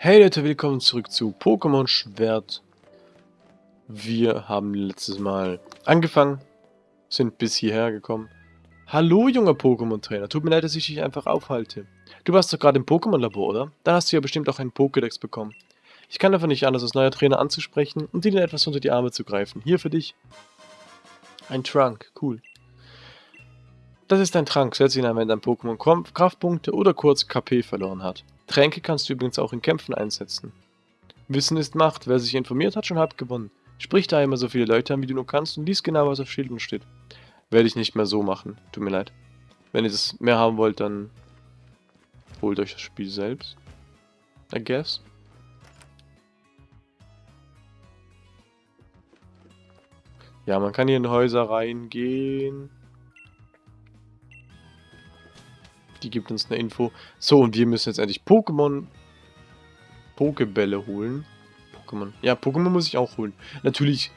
Hey Leute, willkommen zurück zu Pokémon Schwert. Wir haben letztes Mal angefangen, sind bis hierher gekommen. Hallo junger Pokémon-Trainer, tut mir leid, dass ich dich einfach aufhalte. Du warst doch gerade im Pokémon-Labor, oder? Da hast du ja bestimmt auch einen Pokédex bekommen. Ich kann einfach nicht anders, als neuer Trainer anzusprechen und dir etwas unter die Arme zu greifen. Hier für dich. Ein Trunk, cool. Das ist ein Trank, setz ihn ein, wenn dein Pokémon Kraftpunkte oder kurz KP verloren hat. Tränke kannst du übrigens auch in Kämpfen einsetzen. Wissen ist Macht, wer sich informiert hat, schon halb gewonnen. Sprich da immer so viele Leute an, wie du nur kannst und lies genau, was auf Schildern steht. Werde ich nicht mehr so machen, tut mir leid. Wenn ihr das mehr haben wollt, dann holt euch das Spiel selbst. I guess. Ja, man kann hier in Häuser reingehen. Die gibt uns eine Info. So, und wir müssen jetzt endlich Pokémon... Pokebälle holen. Pokémon. Ja, Pokémon muss ich auch holen. Natürlich...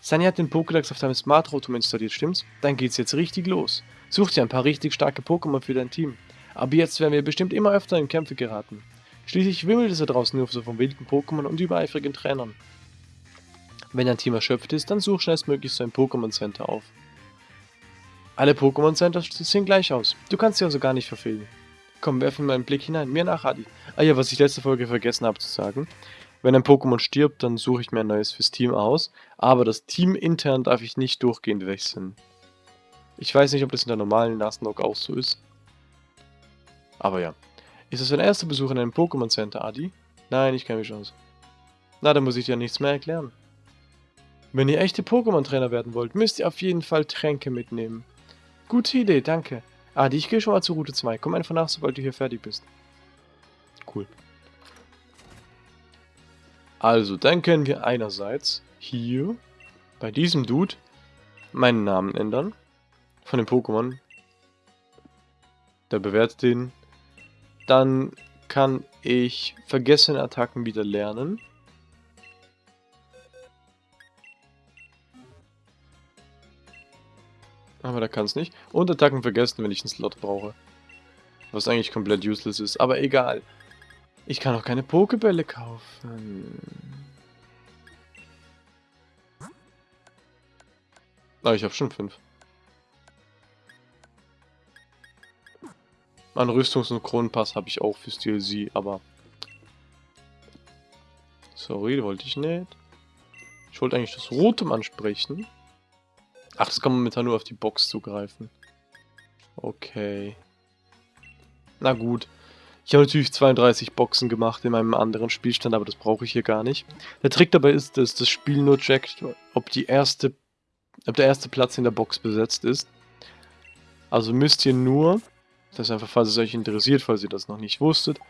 Sunny hat den Pokédex auf deinem Smart Rotom installiert, stimmt's? Dann geht's jetzt richtig los. Such dir ein paar richtig starke Pokémon für dein Team. Aber jetzt werden wir bestimmt immer öfter in Kämpfe geraten. Schließlich wimmelt es da draußen nur so von wilden Pokémon und übereifrigen Trainern. Wenn dein Team erschöpft ist, dann such schnellstmöglich so ein Pokémon Center auf. Alle Pokémon Center sehen gleich aus. Du kannst sie also gar nicht verfehlen. Komm, werfen wir einen Blick hinein. Mir nach, Adi. Ah ja, was ich letzte Folge vergessen habe zu sagen. Wenn ein Pokémon stirbt, dann suche ich mir ein neues fürs Team aus. Aber das Team intern darf ich nicht durchgehend wechseln. Ich weiß nicht, ob das in der normalen Nuzlocke auch so ist. Aber ja. Ist das dein erster Besuch in einem Pokémon Center, Adi? Nein, ich kenne mich aus. Na, dann muss ich dir nichts mehr erklären. Wenn ihr echte Pokémon-Trainer werden wollt, müsst ihr auf jeden Fall Tränke mitnehmen. Gute Idee, danke. Adi, ich gehe schon mal zu Route 2. Komm einfach nach, sobald du hier fertig bist. Cool. Also, dann können wir einerseits hier bei diesem Dude meinen Namen ändern. Von dem Pokémon. Der bewertet den. Dann kann ich vergessene Attacken wieder lernen. Aber da kann es nicht. Und Attacken vergessen, wenn ich einen Slot brauche. Was eigentlich komplett useless ist. Aber egal. Ich kann auch keine Pokebälle kaufen. Ah, ich habe schon fünf. Einen Rüstungs- und Kronenpass habe ich auch fürs DLC, aber... Sorry, wollte ich nicht. Ich wollte eigentlich das Rotem ansprechen. Ach, das kann man momentan nur auf die Box zugreifen. Okay. Na gut. Ich habe natürlich 32 Boxen gemacht in meinem anderen Spielstand, aber das brauche ich hier gar nicht. Der Trick dabei ist, dass das Spiel nur checkt, ob, die erste, ob der erste Platz in der Box besetzt ist. Also müsst ihr nur, das ist einfach, falls es euch interessiert, falls ihr das noch nicht wusstet,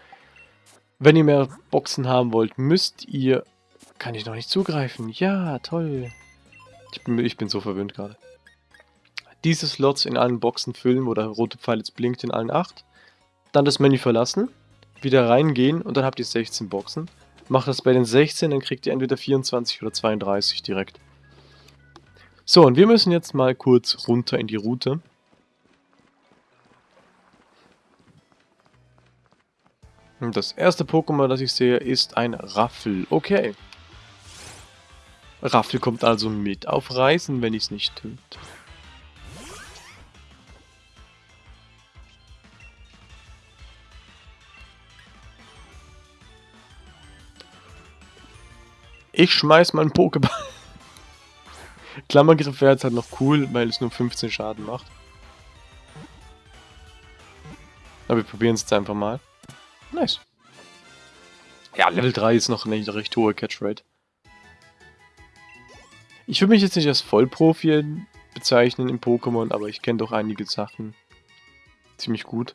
wenn ihr mehr Boxen haben wollt, müsst ihr... Kann ich noch nicht zugreifen? Ja, toll. Ich bin, ich bin so verwöhnt gerade. Diese Slots in allen Boxen füllen, wo der rote Pfeil jetzt blinkt in allen 8. Dann das Menü verlassen, wieder reingehen und dann habt ihr 16 Boxen. Macht das bei den 16, dann kriegt ihr entweder 24 oder 32 direkt. So, und wir müssen jetzt mal kurz runter in die Route. Und das erste Pokémon, das ich sehe, ist ein Raffel. Okay. Raffel kommt also mit auf Reisen, wenn ich es nicht töte. Ich schmeiß mal einen Pokéball. Klammergriff wäre jetzt halt noch cool, weil es nur 15 Schaden macht. Aber wir probieren es jetzt einfach mal. Nice. Ja, Level 3 ist noch eine recht hohe Catchrate. Ich würde mich jetzt nicht als Vollprofi bezeichnen im Pokémon, aber ich kenne doch einige Sachen ziemlich gut.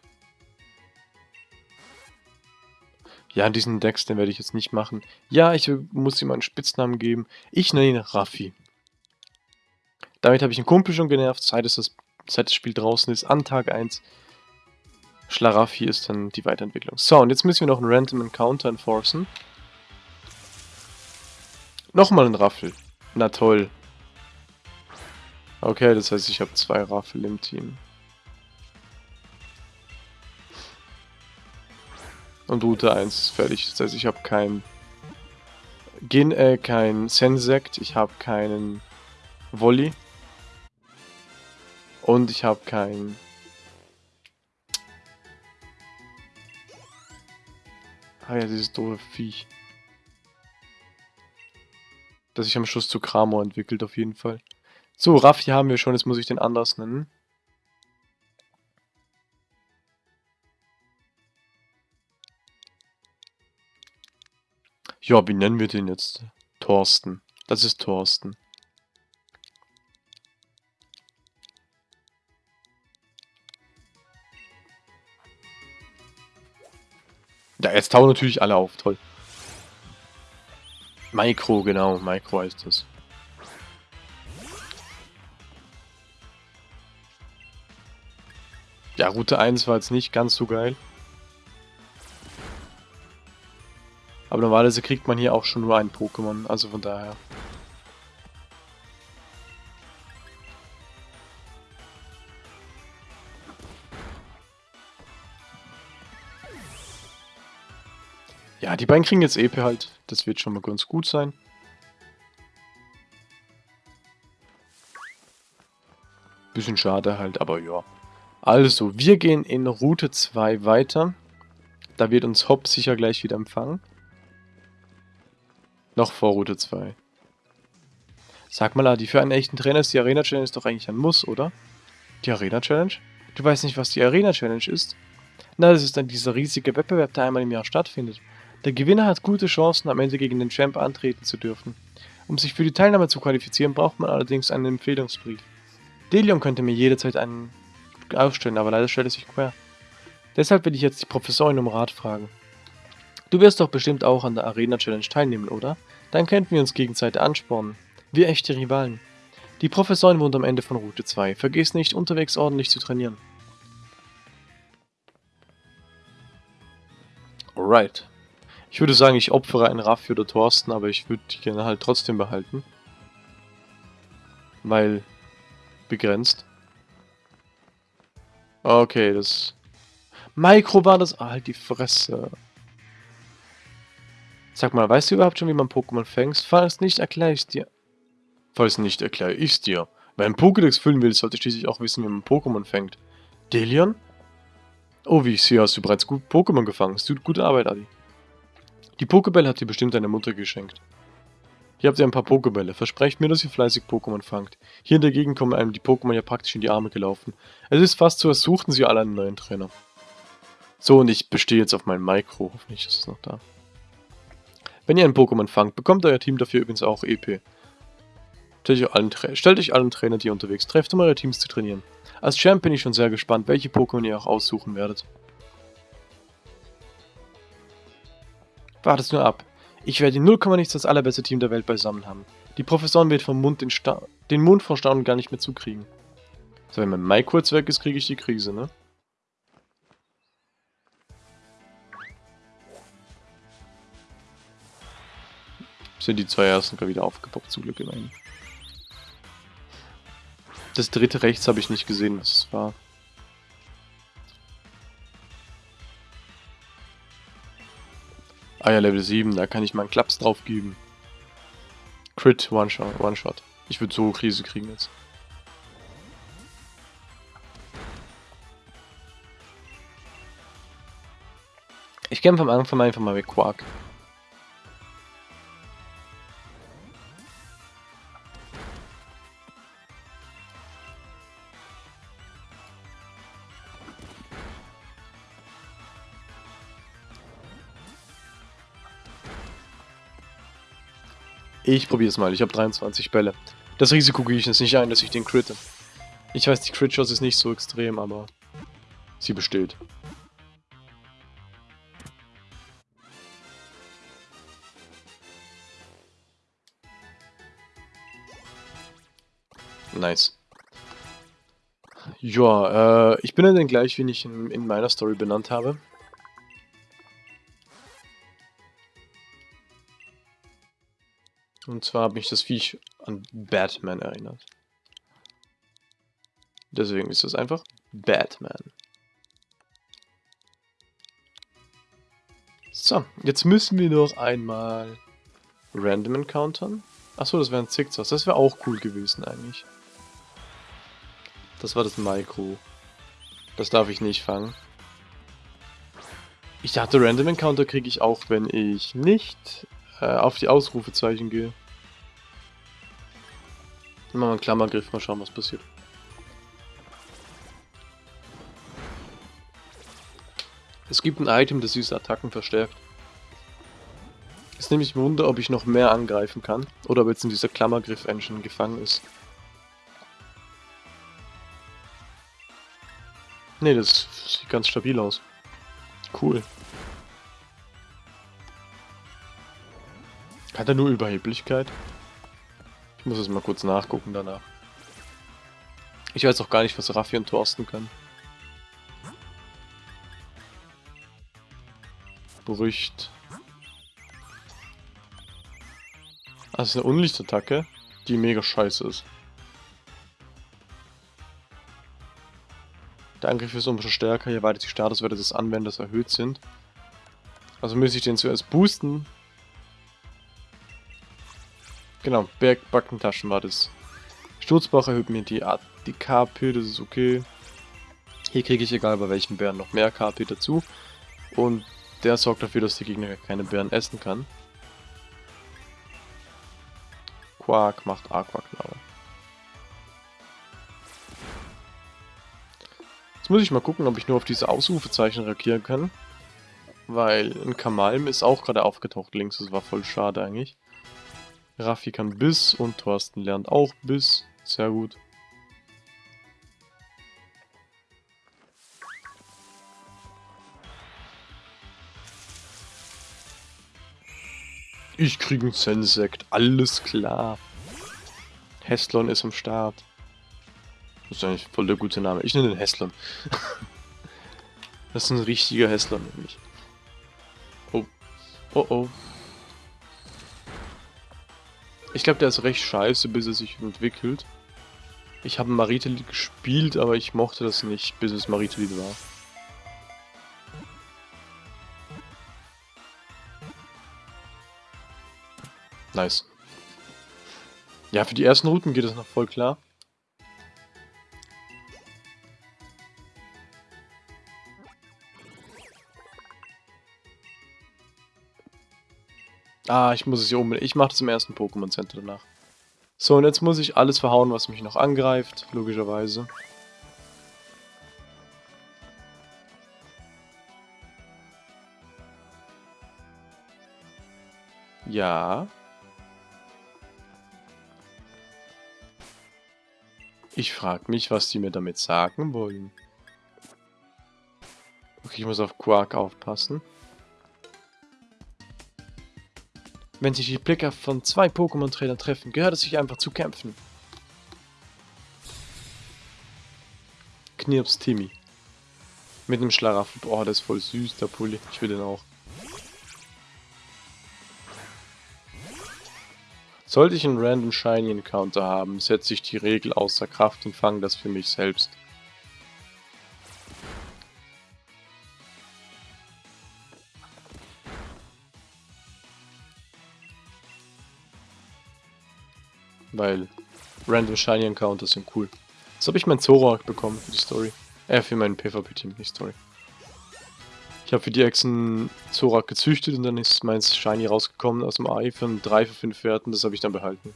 Ja, diesen Dex, den werde ich jetzt nicht machen. Ja, ich muss ihm einen Spitznamen geben. Ich nenne ihn Raffi. Damit habe ich einen Kumpel schon genervt, seit, es das, seit das Spiel draußen ist, an Tag 1. Schlaraffi ist dann die Weiterentwicklung. So, und jetzt müssen wir noch einen Random Encounter enforcen. Nochmal ein Raffel. Na toll. Okay, das heißt, ich habe zwei Raffel im Team. Und Route 1 ist fertig. Das heißt, ich habe kein Gen äh, kein Sensect, ich habe keinen Volley. Und ich habe kein Ah ja, dieses doofe Viech. Das sich am Schluss zu Kramo entwickelt, auf jeden Fall. So, Raffi haben wir schon, jetzt muss ich den anders nennen. Ja, wie nennen wir den jetzt? Thorsten. Das ist Thorsten. Ja, jetzt tauchen natürlich alle auf, toll. Micro, genau, Micro heißt das. Ja, Route 1 war jetzt nicht ganz so geil. Aber normalerweise kriegt man hier auch schon nur ein Pokémon, also von daher. Beiden kriegen jetzt EP halt. Das wird schon mal ganz gut sein. Bisschen schade halt, aber ja. Also, wir gehen in Route 2 weiter. Da wird uns Hop sicher gleich wieder empfangen. Noch vor Route 2. Sag mal, Adi, für einen echten Trainer ist die Arena Challenge doch eigentlich ein Muss, oder? Die Arena Challenge? Du weißt nicht, was die Arena Challenge ist? Na, das ist dann dieser riesige Wettbewerb, der einmal im Jahr stattfindet. Der Gewinner hat gute Chancen, am Ende gegen den Champ antreten zu dürfen. Um sich für die Teilnahme zu qualifizieren, braucht man allerdings einen Empfehlungsbrief. Delion könnte mir jederzeit einen ausstellen, aber leider stellt es sich quer. Deshalb will ich jetzt die Professorin um Rat fragen. Du wirst doch bestimmt auch an der Arena Challenge teilnehmen, oder? Dann könnten wir uns gegenseitig anspornen. Wir echte Rivalen. Die Professorin wohnt am Ende von Route 2. Vergiss nicht, unterwegs ordentlich zu trainieren. Alright. Ich würde sagen, ich opfere einen Raffi oder Thorsten, aber ich würde die gerne halt trotzdem behalten. Weil begrenzt. Okay, das... Micro war das... Ah, halt die Fresse. Sag mal, weißt du überhaupt schon, wie man Pokémon fängst? Falls nicht, erkläre ich dir. Falls nicht, erkläre ich dir. Wer einen Pokédex füllen will, sollte schließlich auch wissen, wie man Pokémon fängt. Delion? Oh, wie ich sehe, hast du bereits gut Pokémon gefangen. Es tut gute Arbeit, Adi. Die Pokebälle hat dir bestimmt deine Mutter geschenkt. Hier habt ihr ein paar Pokebälle. Versprecht mir, dass ihr fleißig Pokémon fangt. Hier in der Gegend kommen einem die Pokémon ja praktisch in die Arme gelaufen. Es ist fast so, als suchten sie alle einen neuen Trainer. So, und ich bestehe jetzt auf meinem Micro. Hoffentlich ist es noch da. Wenn ihr ein Pokémon fangt, bekommt euer Team dafür übrigens auch EP. Stellt euch, allen stellt euch allen Trainer, die ihr unterwegs trefft, um eure Teams zu trainieren. Als Champ bin ich schon sehr gespannt, welche Pokémon ihr auch aussuchen werdet. Wartet nur ab. Ich werde 0, nichts das allerbeste Team der Welt beisammen haben. Die Professorin wird vom Mund den, Sta den Mund vor Staunen gar nicht mehr zukriegen. So, wenn mein Mai kurz weg ist, kriege ich die Krise, ne? Sind die zwei ersten gerade wieder aufgepoppt, zum Glück immerhin. Das dritte rechts habe ich nicht gesehen, was es war. Ah ja, Level 7, da kann ich mal einen Klaps drauf geben. Crit, One-Shot. One -Shot. Ich würde so Krise kriegen jetzt. Ich kämpfe am Anfang einfach mal mit Quark. Ich probiere es mal. Ich habe 23 Bälle. Das Risiko gehe ich jetzt nicht ein, dass ich den critte. Ich weiß, die Crit-Chance ist nicht so extrem, aber sie besteht. Nice. Ja, äh, ich bin dann gleich, wie ich in, in meiner Story benannt habe. Und zwar hat mich das Viech an Batman erinnert. Deswegen ist es einfach Batman. So, jetzt müssen wir noch einmal Random encountern. Achso, das wären Zickzacks. Das wäre auch cool gewesen eigentlich. Das war das Micro. Das darf ich nicht fangen. Ich dachte, Random Encounter kriege ich auch, wenn ich nicht äh, auf die Ausrufezeichen gehe. Machen wir einen Klammergriff, mal schauen, was passiert. Es gibt ein Item, das diese Attacken verstärkt. Ist nämlich Wunder, ob ich noch mehr angreifen kann. Oder ob jetzt in dieser Klammergriff-Engine gefangen ist. Ne, das sieht ganz stabil aus. Cool. Hat er nur Überheblichkeit? Ich muss es mal kurz nachgucken danach. Ich weiß auch gar nicht, was Raffi und Thorsten können. Berücht. Ah, das ist eine Unlichtattacke, die mega scheiße ist. Der Angriff ist umso stärker, je weiter die Statuswerte des Anwenders erhöht sind. Also muss ich den zuerst boosten. Genau, Bergbackentaschen war das. Sturzbach erhöht mir die, die KP, das ist okay. Hier kriege ich egal bei welchen Bären noch mehr KP dazu. Und der sorgt dafür, dass der Gegner keine Bären essen kann. Quark macht Aquaknabe. Jetzt muss ich mal gucken, ob ich nur auf diese Ausrufezeichen reagieren kann. Weil ein Kamalm ist auch gerade aufgetaucht links, das war voll schade eigentlich. Raffi kann Biss und Thorsten lernt auch Biss. Sehr gut. Ich krieg einen Sensekt, alles klar. Hestlon ist am Start. Das ist eigentlich voll der gute Name. Ich nenne den Hesslon. das ist ein richtiger Hesslon nämlich. Oh. Oh oh. Ich glaube, der ist recht scheiße, bis er sich entwickelt. Ich habe Maritelid gespielt, aber ich mochte das nicht, bis es Maritelid war. Nice. Ja, für die ersten Routen geht es noch voll klar. Ah, ich muss es hier unbedingt. Ich mache das im ersten Pokémon Center danach. So, und jetzt muss ich alles verhauen, was mich noch angreift, logischerweise. Ja. Ich frage mich, was die mir damit sagen wollen. Okay, ich muss auf Quark aufpassen. Wenn sich die Blicke von zwei Pokémon-Trainern treffen, gehört es sich einfach zu kämpfen. Knirps Timmy. Mit einem Schlaraffen. Boah, der ist voll süß, der Pulli. Ich will den auch. Sollte ich einen Random Shiny Encounter haben, setze ich die Regel außer Kraft und fange das für mich selbst. Weil Random Shiny Encounters sind cool. Jetzt habe ich meinen Zorak bekommen für die Story. Äh, für meinen PvP-Team, nicht Story. Ich habe für die Echsen Zorak gezüchtet und dann ist meins Shiny rausgekommen aus dem Ei für 3 für 5 Werten. Das habe ich dann behalten.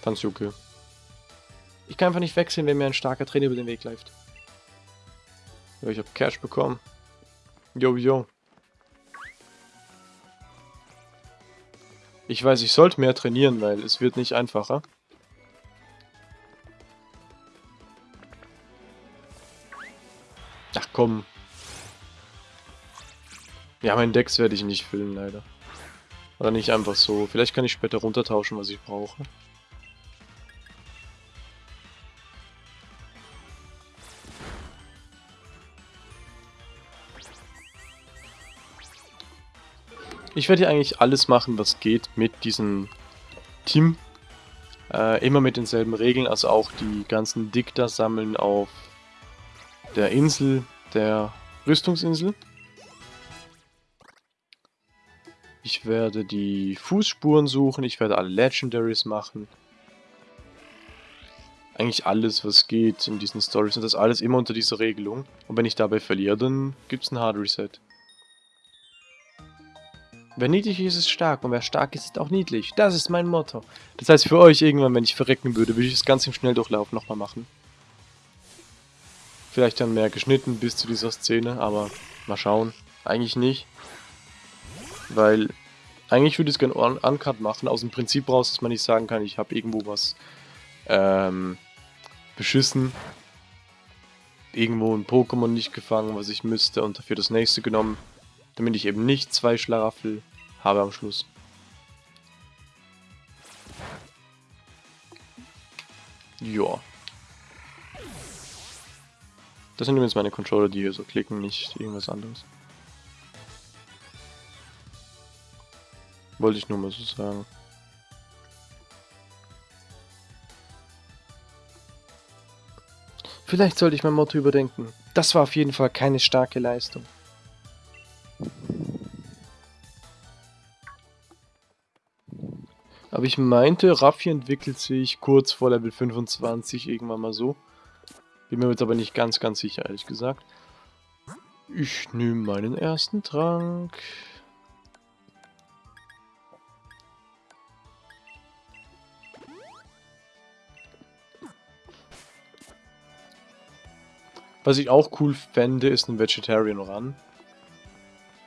Fand's okay. Ich kann einfach nicht wechseln, wenn mir ein starker Trainer über den Weg läuft. Ja, ich habe Cash bekommen. Yo, yo. Ich weiß, ich sollte mehr trainieren, weil es wird nicht einfacher. Ach komm, ja, meinen Dex werde ich nicht füllen, leider. Oder nicht einfach so. Vielleicht kann ich später runtertauschen, was ich brauche. Ich werde hier eigentlich alles machen, was geht mit diesem Team. Äh, immer mit denselben Regeln, also auch die ganzen Dikter sammeln auf der Insel, der Rüstungsinsel. Ich werde die Fußspuren suchen. Ich werde alle Legendaries machen. Eigentlich alles, was geht in diesen Stories. Und das alles immer unter dieser Regelung. Und wenn ich dabei verliere, dann gibt es ein Hard Reset. Wer niedlich ist, ist stark und wer stark ist, ist auch niedlich. Das ist mein Motto. Das heißt, für euch irgendwann, wenn ich verrecken würde, würde ich es ganz im Schnelldurchlauf nochmal machen. Vielleicht dann mehr geschnitten bis zu dieser Szene, aber mal schauen. Eigentlich nicht. Weil, eigentlich würde ich es gerne uncut machen, aus dem Prinzip raus, dass man nicht sagen kann, ich habe irgendwo was ähm, beschissen. Irgendwo ein Pokémon nicht gefangen, was ich müsste und dafür das nächste genommen. Damit ich eben nicht zwei Schlaraffel habe am Schluss. Ja. Das sind übrigens meine Controller, die hier so klicken, nicht irgendwas anderes. Wollte ich nur mal so sagen. Vielleicht sollte ich mein Motto überdenken. Das war auf jeden Fall keine starke Leistung. Aber ich meinte, Raffi entwickelt sich kurz vor Level 25 irgendwann mal so. Bin mir jetzt aber nicht ganz, ganz sicher, ehrlich gesagt. Ich nehme meinen ersten Trank. Was ich auch cool fände, ist ein Vegetarian Run.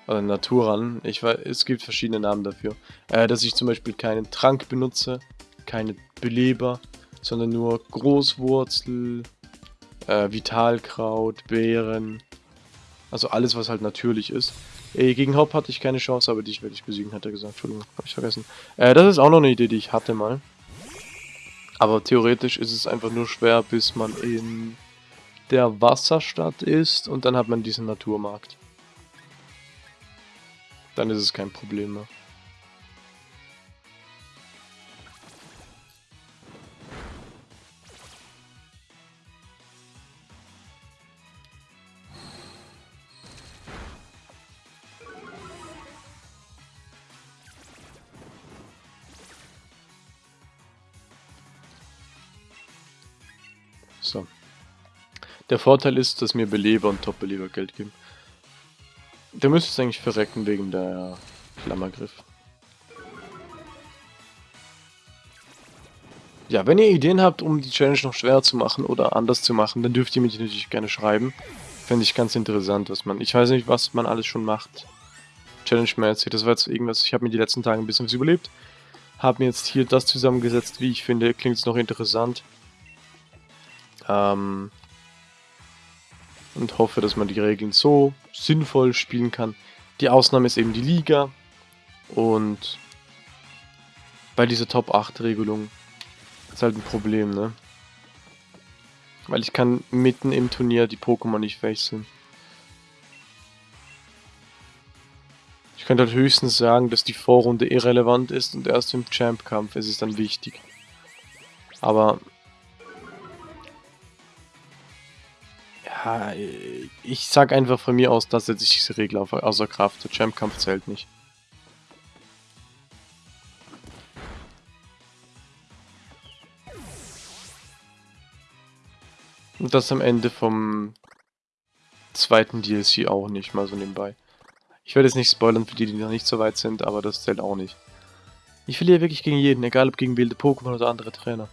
Oder Naturrun. Ich weiß, es gibt verschiedene Namen dafür. Äh, dass ich zum Beispiel keinen Trank benutze, keine Beleber, sondern nur Großwurzel, äh, Vitalkraut, Beeren. Also alles, was halt natürlich ist. Ey, gegen Haupt hatte ich keine Chance, aber dich werde ich besiegen, hat er gesagt. Entschuldigung, habe ich vergessen. Äh, das ist auch noch eine Idee, die ich hatte mal. Aber theoretisch ist es einfach nur schwer, bis man in der Wasserstadt ist und dann hat man diesen Naturmarkt. Dann ist es kein Problem mehr. So. Der Vorteil ist, dass mir Beleber und Top-Beleber Geld geben. Der müsste es eigentlich verrecken wegen der Klammergriff. Ja, wenn ihr Ideen habt, um die Challenge noch schwerer zu machen oder anders zu machen, dann dürft ihr mich natürlich gerne schreiben. Fände ich ganz interessant, was man... Ich weiß nicht, was man alles schon macht. Challenge-mäßig. Das war jetzt irgendwas... Ich habe mir die letzten Tage ein bisschen was überlebt. Habe mir jetzt hier das zusammengesetzt, wie ich finde. Klingt es noch interessant. Ähm, und hoffe, dass man die Regeln so sinnvoll spielen kann. Die Ausnahme ist eben die Liga und bei dieser Top 8 Regelung ist halt ein Problem, ne? Weil ich kann mitten im Turnier die Pokémon nicht wechseln. Ich könnte halt höchstens sagen, dass die Vorrunde irrelevant ist und erst im Champ-Kampf ist es dann wichtig. Aber Ich sag einfach von mir aus, dass setze ich diese Regel außer Kraft. Der Champ-Kampf zählt nicht. Und das am Ende vom zweiten DLC auch nicht, mal so nebenbei. Ich werde jetzt nicht spoilern für die, die noch nicht so weit sind, aber das zählt auch nicht. Ich verliere wirklich gegen jeden, egal ob gegen wilde Pokémon oder andere Trainer.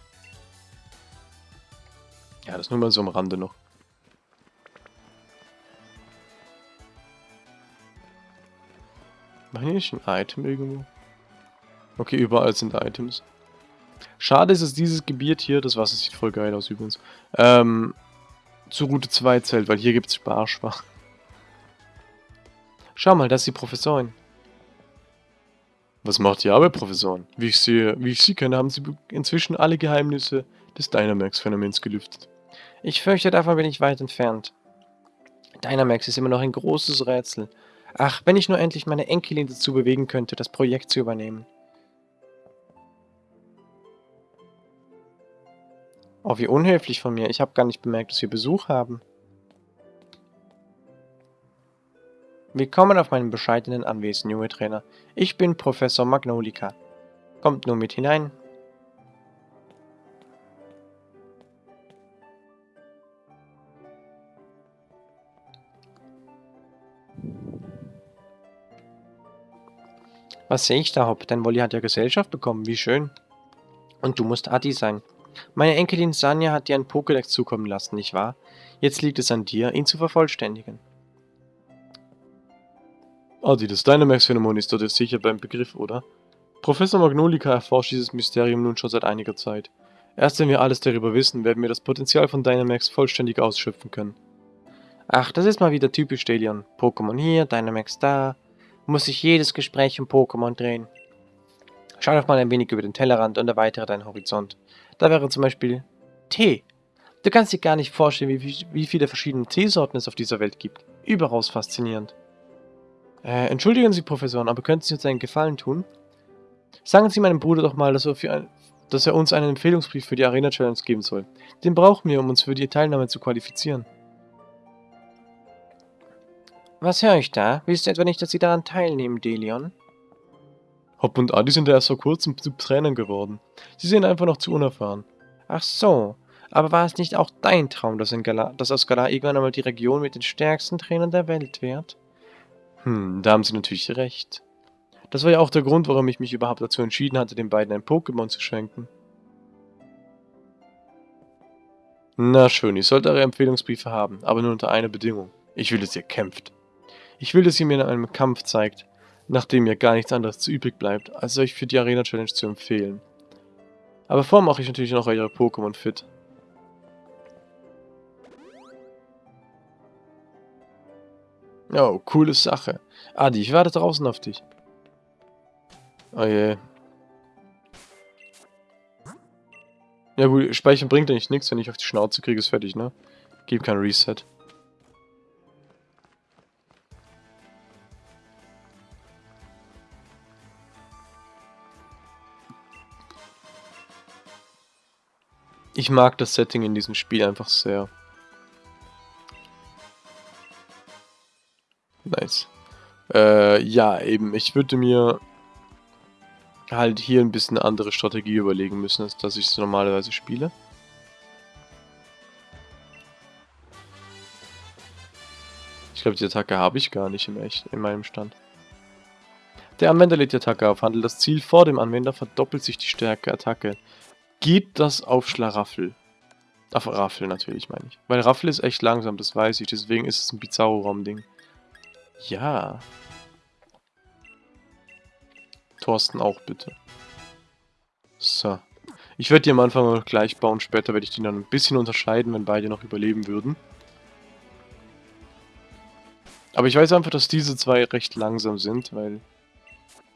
Ja, das nur mal so am Rande noch. Machen hier nicht ein Item irgendwo? Okay, überall sind Items. Schade ist, dass dieses Gebiet hier, das Wasser sieht voll geil aus übrigens, ähm, zu Route 2 zählt, weil hier gibt es Sparschwach. Schau mal, das ist die Professorin. Was macht die Arbeit, Professorin? Wie ich, sehe, wie ich sie kenne, haben sie inzwischen alle Geheimnisse des Dynamax-Phänomens gelüftet. Ich fürchte, davon bin ich weit entfernt. Dynamax ist immer noch ein großes Rätsel. Ach, wenn ich nur endlich meine Enkelin dazu bewegen könnte, das Projekt zu übernehmen. Oh, wie unhöflich von mir. Ich habe gar nicht bemerkt, dass wir Besuch haben. Willkommen auf meinem bescheidenen Anwesen, junge Trainer. Ich bin Professor Magnolika. Kommt nur mit hinein. Was sehe ich da, Hop? Dein Wolli hat ja Gesellschaft bekommen, wie schön. Und du musst Adi sein. Meine Enkelin Sanja hat dir ein Pokédex zukommen lassen, nicht wahr? Jetzt liegt es an dir, ihn zu vervollständigen. Adi, das Dynamax-Phänomen ist dort sicher beim Begriff, oder? Professor Magnolika erforscht dieses Mysterium nun schon seit einiger Zeit. Erst wenn wir alles darüber wissen, werden wir das Potenzial von Dynamax vollständig ausschöpfen können. Ach, das ist mal wieder typisch Delion. Pokémon hier, Dynamax da. Muss sich jedes Gespräch um Pokémon drehen. Schau doch mal ein wenig über den Tellerrand und erweitere deinen Horizont. Da wäre zum Beispiel Tee. Du kannst dir gar nicht vorstellen, wie, wie viele verschiedene Teesorten es auf dieser Welt gibt. Überaus faszinierend. Äh, entschuldigen Sie, Professor, aber könnten Sie uns einen Gefallen tun? Sagen Sie meinem Bruder doch mal, dass er, ein, dass er uns einen Empfehlungsbrief für die Arena Challenge geben soll. Den brauchen wir, um uns für die Teilnahme zu qualifizieren. Was höre ich da? Willst du etwa nicht, dass Sie daran teilnehmen, Delion? Hop und Adi sind ja erst vor kurzem zu Trainern geworden. Sie sind einfach noch zu unerfahren. Ach so, aber war es nicht auch dein Traum, dass, in Gala, dass aus Galar irgendwann einmal die Region mit den stärksten Trainern der Welt wird? Hm, da haben Sie natürlich recht. Das war ja auch der Grund, warum ich mich überhaupt dazu entschieden hatte, den beiden ein Pokémon zu schenken. Na schön, ich sollte eure Empfehlungsbriefe haben, aber nur unter einer Bedingung. Ich will, dass ihr kämpft. Ich will, dass ihr mir in einem Kampf zeigt, nachdem mir gar nichts anderes zu übrig bleibt, als euch für die Arena Challenge zu empfehlen. Aber vorher mache ich natürlich noch eure Pokémon fit. Oh, coole Sache. Adi, ich warte draußen auf dich. Oh je. Ja gut, Speichern bringt eigentlich nichts, wenn ich auf die Schnauze kriege, ist fertig, ne? Gib kein Reset. Ich mag das Setting in diesem Spiel einfach sehr. Nice. Äh, ja, eben. Ich würde mir halt hier ein bisschen eine andere Strategie überlegen müssen, als dass ich es normalerweise spiele. Ich glaube, die Attacke habe ich gar nicht im echt, in meinem Stand. Der Anwender lädt die Attacke auf. Handelt das Ziel vor dem Anwender, verdoppelt sich die Stärke Attacke geht das auf Schlaraffel. Auf Raffel natürlich, meine ich. Weil Raffel ist echt langsam, das weiß ich. Deswegen ist es ein Bizarro-Raum-Ding. Ja. Thorsten auch bitte. So. Ich werde die am Anfang noch gleich bauen. Später werde ich die dann ein bisschen unterscheiden, wenn beide noch überleben würden. Aber ich weiß einfach, dass diese zwei recht langsam sind, weil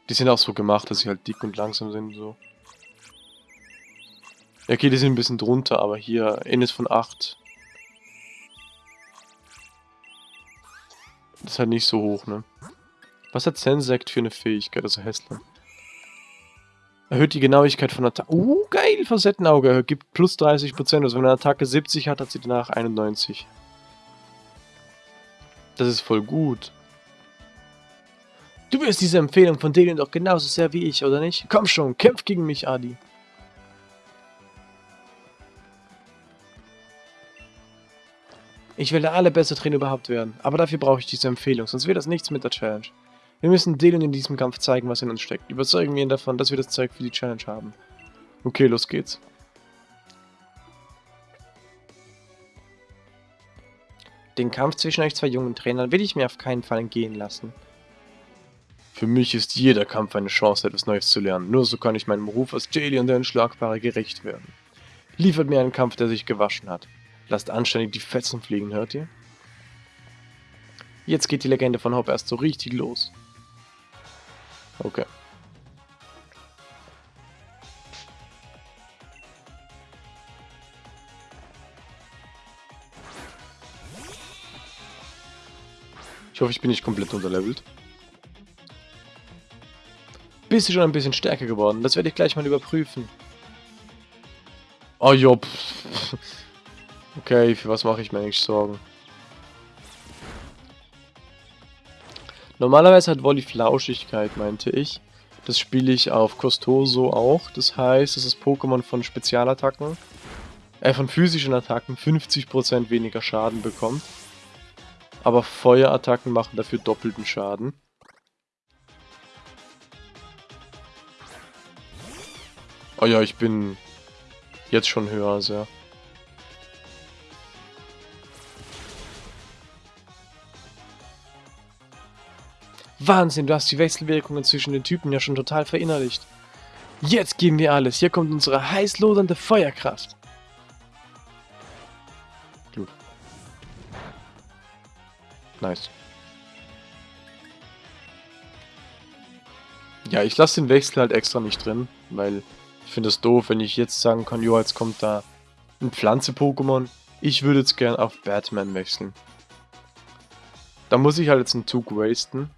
die sind auch so gemacht, dass sie halt dick und langsam sind. so. Ja, okay, die sind ein bisschen drunter, aber hier Innes von 8. Das ist halt nicht so hoch, ne? Was hat Sensect für eine Fähigkeit, also Hässler? Erhöht die Genauigkeit von Attacke. Uh, geil, Facettenauge. Gibt plus 30%. Also wenn eine Attacke 70 hat, hat sie danach 91. Das ist voll gut. Du wirst diese Empfehlung von denen doch genauso sehr wie ich, oder nicht? Komm schon, kämpf gegen mich, Adi. Ich will der allerbeste Trainer überhaupt werden, aber dafür brauche ich diese Empfehlung, sonst wird das nichts mit der Challenge. Wir müssen Dylan in diesem Kampf zeigen, was in uns steckt. Überzeugen wir ihn davon, dass wir das Zeug für die Challenge haben. Okay, los geht's. Den Kampf zwischen euch zwei jungen Trainern will ich mir auf keinen Fall entgehen lassen. Für mich ist jeder Kampf eine Chance, etwas Neues zu lernen. Nur so kann ich meinem Ruf als und der Unschlagbare gerecht werden. Liefert mir einen Kampf, der sich gewaschen hat. Lasst anständig die Fetzen fliegen, hört ihr? Jetzt geht die Legende von Hop erst so richtig los. Okay. Ich hoffe, ich bin nicht komplett unterlevelt. Bist du schon ein bisschen stärker geworden? Das werde ich gleich mal überprüfen. Oh, jo, Okay, für was mache ich mir eigentlich Sorgen? Normalerweise hat Wolli Flauschigkeit, meinte ich. Das spiele ich auf Costoso auch. Das heißt, dass das Pokémon von Spezialattacken, äh, von physischen Attacken 50% weniger Schaden bekommt. Aber Feuerattacken machen dafür doppelten Schaden. Oh ja, ich bin jetzt schon höher als er. Wahnsinn, du hast die Wechselwirkungen zwischen den Typen ja schon total verinnerlicht. Jetzt geben wir alles. Hier kommt unsere heiß lodernde Feuerkraft. Gut. Nice. Ja, ich lasse den Wechsel halt extra nicht drin, weil ich finde es doof, wenn ich jetzt sagen kann, jo, jetzt kommt da ein Pflanze-Pokémon. Ich würde jetzt gern auf Batman wechseln. Da muss ich halt jetzt einen Zug wasten.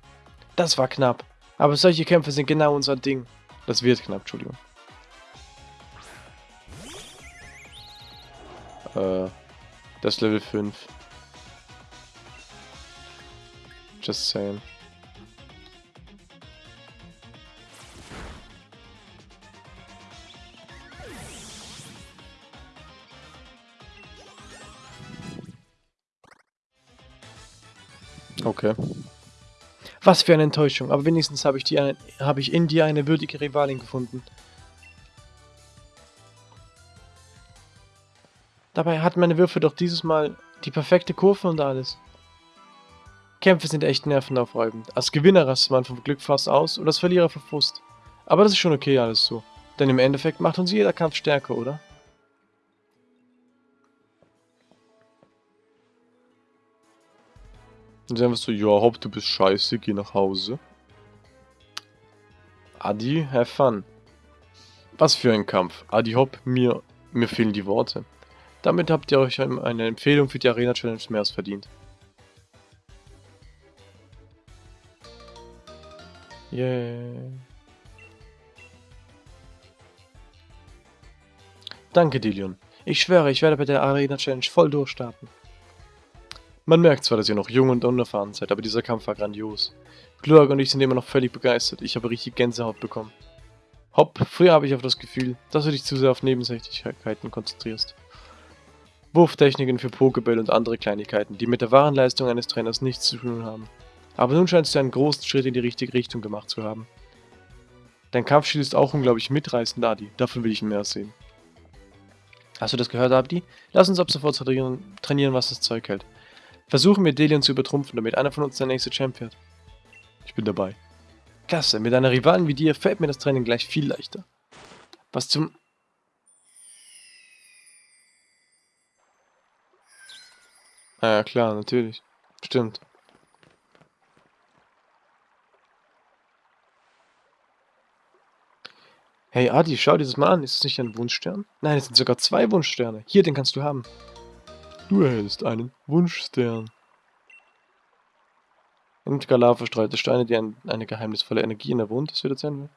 Das war knapp. Aber solche Kämpfe sind genau unser Ding. Das wird knapp, Entschuldigung. Äh, das Level 5. Just saying. Okay. Was für eine Enttäuschung, aber wenigstens habe ich, die, hab ich in dir eine würdige Rivalin gefunden. Dabei hatten meine Würfe doch dieses Mal die perfekte Kurve und alles. Kämpfe sind echt nervenaufreibend. Als Gewinner rastet man vom Glück fast aus und als Verlierer verfusst. Aber das ist schon okay alles so. Denn im Endeffekt macht uns jeder Kampf stärker, oder? Und dann wirst du, ja, hopp, du bist scheiße, geh nach Hause. Adi, have fun. Was für ein Kampf. Adi Hopp, mir, mir fehlen die Worte. Damit habt ihr euch eine Empfehlung für die Arena Challenge mehr als verdient. Yeah. Danke, Dilion. Ich schwöre, ich werde bei der Arena Challenge voll durchstarten. Man merkt zwar, dass ihr noch jung und unerfahren seid, aber dieser Kampf war grandios. Glurg und ich sind immer noch völlig begeistert. Ich habe richtig Gänsehaut bekommen. Hopp, früher habe ich auf das Gefühl, dass du dich zu sehr auf Nebensächlichkeiten konzentrierst. Wurftechniken für Pokeball und andere Kleinigkeiten, die mit der wahren Leistung eines Trainers nichts zu tun haben. Aber nun scheinst du einen großen Schritt in die richtige Richtung gemacht zu haben. Dein Kampfstil ist auch unglaublich mitreißend, Adi. Davon will ich mehr sehen. Hast du das gehört, Abdi? Lass uns ab sofort trainieren was das Zeug hält. Versuchen wir Delion zu übertrumpfen, damit einer von uns der nächste Champ wird. Ich bin dabei. Klasse, mit einer Rivalen wie dir fällt mir das Training gleich viel leichter. Was zum... Ah ja, klar, natürlich. Stimmt. Hey Adi, schau dir das mal an. Ist das nicht ein Wunschstern? Nein, es sind sogar zwei Wunschsterne. Hier, den kannst du haben. Du erhältst einen Wunschstern. Und Galar verstreute Steine, die ein, eine geheimnisvolle Energie in der Wund das wird sein.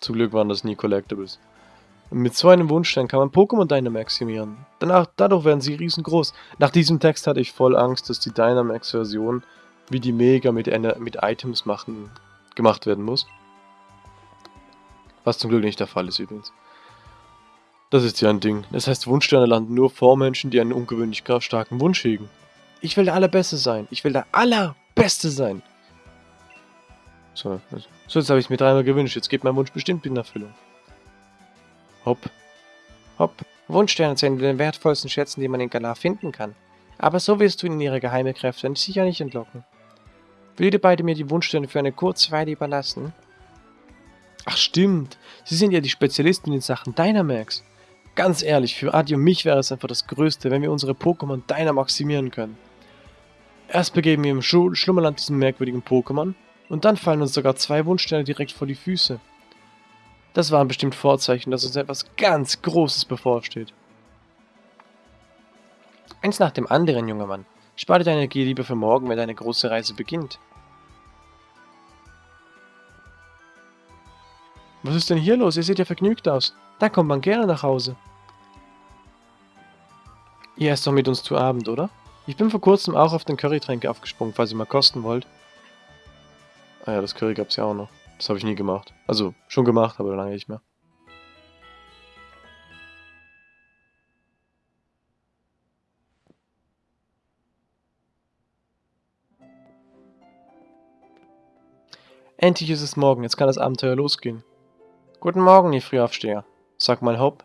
Zum Glück waren das nie Collectibles. Mit so einem Wunschstern kann man Pokémon Dynamaximieren. Danach, dadurch werden sie riesengroß. Nach diesem Text hatte ich voll Angst, dass die Dynamax-Version wie die Mega mit, mit Items machen, gemacht werden muss. Was zum Glück nicht der Fall ist übrigens. Das ist ja ein Ding. Das heißt, Wunschsterne landen nur vor Menschen, die einen ungewöhnlich starken Wunsch hegen. Ich will der Allerbeste sein. Ich will der Allerbeste sein. So, also, so jetzt habe ich es mir dreimal gewünscht. Jetzt geht mein Wunsch bestimmt in Erfüllung. Hopp. Hopp. Wunschsterne zählen den wertvollsten Schätzen, die man in Galar finden kann. Aber so wirst du ihnen ihre geheime Kräfte sicher nicht entlocken. Will ihr beide mir die Wunschsterne für eine kurze Weile überlassen? Ach stimmt, Sie sind ja die Spezialisten in Sachen Dynamax. Ganz ehrlich, für Adi und mich wäre es einfach das Größte, wenn wir unsere Pokémon Deiner maximieren können. Erst begeben wir im Sch Schlummerland diesen merkwürdigen Pokémon und dann fallen uns sogar zwei Wunschsterne direkt vor die Füße. Das waren bestimmt Vorzeichen, dass uns etwas ganz Großes bevorsteht. Eins nach dem anderen, junger Mann. Spare deine Energie lieber für morgen, wenn deine große Reise beginnt. Was ist denn hier los? Ihr seht ja vergnügt aus. Da kommt man gerne nach Hause. Ihr esst doch mit uns zu Abend, oder? Ich bin vor kurzem auch auf den Currytränke aufgesprungen, falls ihr mal kosten wollt. Ah ja, das Curry gab es ja auch noch. Das habe ich nie gemacht. Also, schon gemacht, aber lange nicht mehr. Endlich ist es morgen, jetzt kann das Abenteuer losgehen. Guten Morgen, ihr Frühaufsteher. Sag mal, Hopp.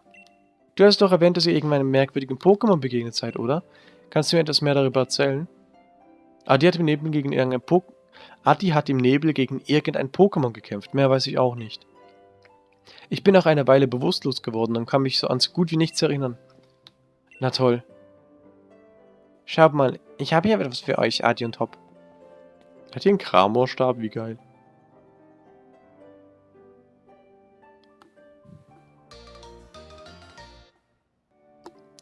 Du hast doch erwähnt, dass ihr irgendeinem merkwürdigen Pokémon begegnet seid, oder? Kannst du mir etwas mehr darüber erzählen? Adi hat im Nebel gegen irgendein po Adi hat im Nebel gegen irgendein Pokémon gekämpft, mehr weiß ich auch nicht. Ich bin nach einer Weile bewusstlos geworden und kann mich so an so gut wie nichts erinnern. Na toll. Schaut mal, ich habe hier etwas für euch, Adi und Hopp. Hat hier einen Kramorstab? Wie geil.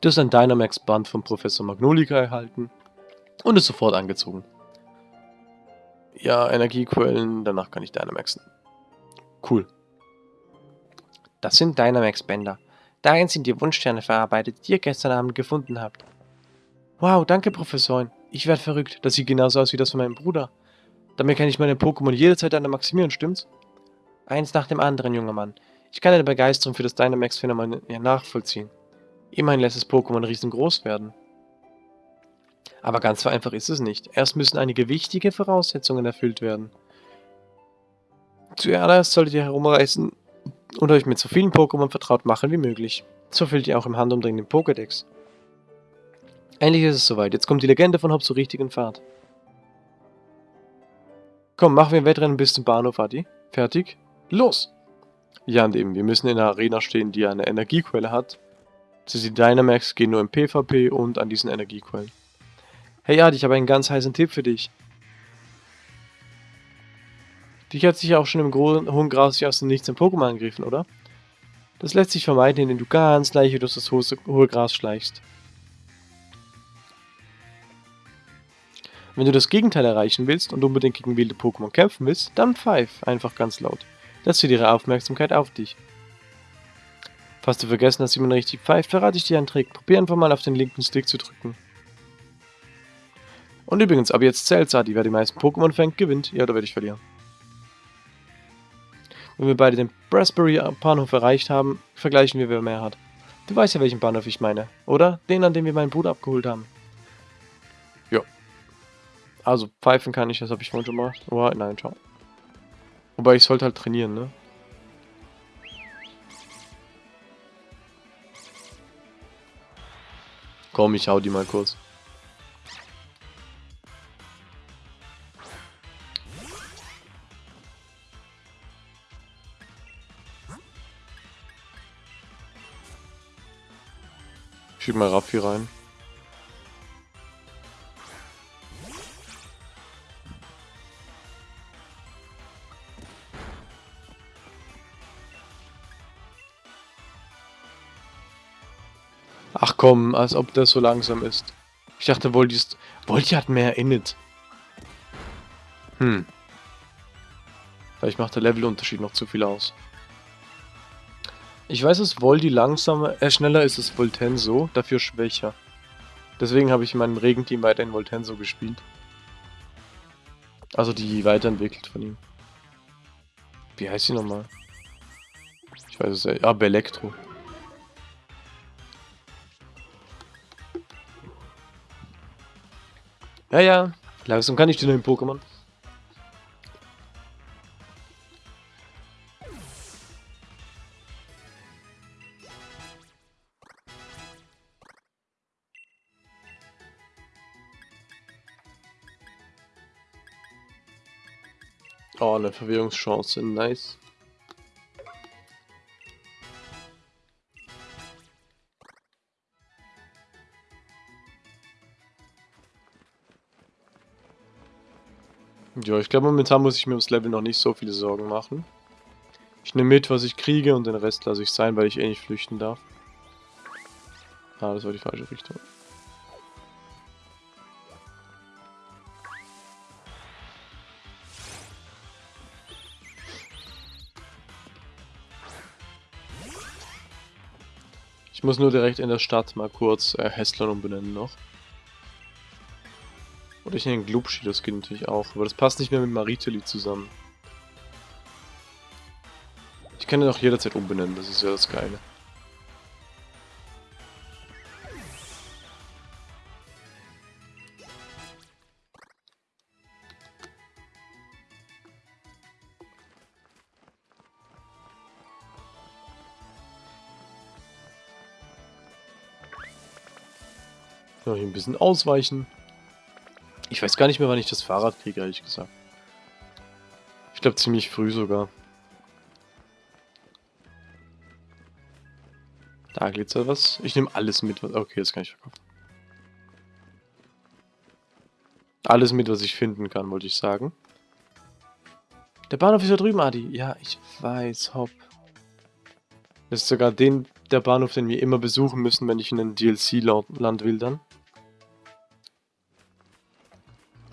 Du hast ein Dynamax-Band von Professor Magnolika erhalten und ist sofort angezogen. Ja, Energiequellen, danach kann ich Dynamaxen. Cool. Das sind Dynamax-Bänder. Darin sind die Wunschsterne verarbeitet, die ihr gestern Abend gefunden habt. Wow, danke Professorin. Ich werde verrückt. Das sieht genauso aus wie das von meinem Bruder. Damit kann ich meine Pokémon jederzeit Dynamaximieren, stimmt's? Eins nach dem anderen, junger Mann. Ich kann deine Begeisterung für das Dynamax-Phänomen nachvollziehen. Immerhin lässt das Pokémon riesengroß werden. Aber ganz so einfach ist es nicht. Erst müssen einige wichtige Voraussetzungen erfüllt werden. Zuerst solltet ihr herumreisen und euch mit so vielen Pokémon vertraut machen wie möglich. So füllt ihr auch im Handumdrehen den Pokédex. Endlich ist es soweit. Jetzt kommt die Legende von Hop zur richtigen Fahrt. Komm, machen wir ein Wettrennen bis zum Bahnhof, Adi. Fertig? Los! Ja, und eben, wir müssen in einer Arena stehen, die eine Energiequelle hat, die Dynamax gehen nur im PvP und an diesen Energiequellen. Hey Adi, ich habe einen ganz heißen Tipp für dich. Dich hat sich auch schon im hohen Gras aus dem Nichts ein Pokémon angegriffen, oder? Das lässt sich vermeiden, indem du ganz leicht durch das hohe, hohe Gras schleichst. Wenn du das Gegenteil erreichen willst und unbedingt gegen wilde Pokémon kämpfen willst, dann pfeif einfach ganz laut. Das zieht ihre Aufmerksamkeit auf dich. Falls du vergessen hast, wie man richtig pfeift, verrate ich dir einen Trick. Probier einfach mal auf den linken Stick zu drücken. Und übrigens, ab jetzt zählt Sadi. Wer die meisten Pokémon fängt, gewinnt. Ja, da werde ich verlieren. Wenn wir beide den Raspberry Bahnhof erreicht haben, vergleichen wir, wer mehr hat. Du weißt ja, welchen Bahnhof ich meine, oder? Den, an dem wir meinen Bruder abgeholt haben. Ja. Also, pfeifen kann ich, das habe ich vorhin schon mal. Oh, nein, ciao. Wobei, ich sollte halt trainieren, ne? Komm, ich hau die mal kurz. Schieb mal Raffi rein. Ach komm, als ob das so langsam ist. Ich dachte, Volti ist... Volti hat mehr Init. Hm. Vielleicht macht der Levelunterschied noch zu viel aus. Ich weiß, dass Voldi langsamer, äh, schneller ist als Voltenso, dafür schwächer. Deswegen habe ich in meinem Regenteam weiterhin Voltenso gespielt. Also die weiterentwickelt von ihm. Wie heißt sie nochmal? Ich weiß es ja. Ah, Belektro. Ja, ja. Langsam kann ich die neuen Pokémon. Oh, eine Verwirrungschance. Nice. Ja, ich glaube momentan muss ich mir ums Level noch nicht so viele Sorgen machen. Ich nehme mit, was ich kriege und den Rest lasse ich sein, weil ich eh nicht flüchten darf. Ah, das war die falsche Richtung. Ich muss nur direkt in der Stadt mal kurz äh, Hässlern umbenennen noch. Oder ich nenne Glubschi, das geht natürlich auch. Aber das passt nicht mehr mit Mariteli zusammen. Ich kann ihn auch jederzeit umbenennen, das ist ja das Geile. Noch ein bisschen ausweichen. Ich weiß gar nicht mehr, wann ich das Fahrrad kriege, ehrlich gesagt. Ich glaube ziemlich früh sogar. Da glitzert was. Ich nehme alles mit. Was okay, das kann ich verkaufen. Alles mit, was ich finden kann, wollte ich sagen. Der Bahnhof ist da drüben, Adi. Ja, ich weiß, hopp. Das ist sogar den, der Bahnhof, den wir immer besuchen müssen, wenn ich in ein DLC-Land will dann.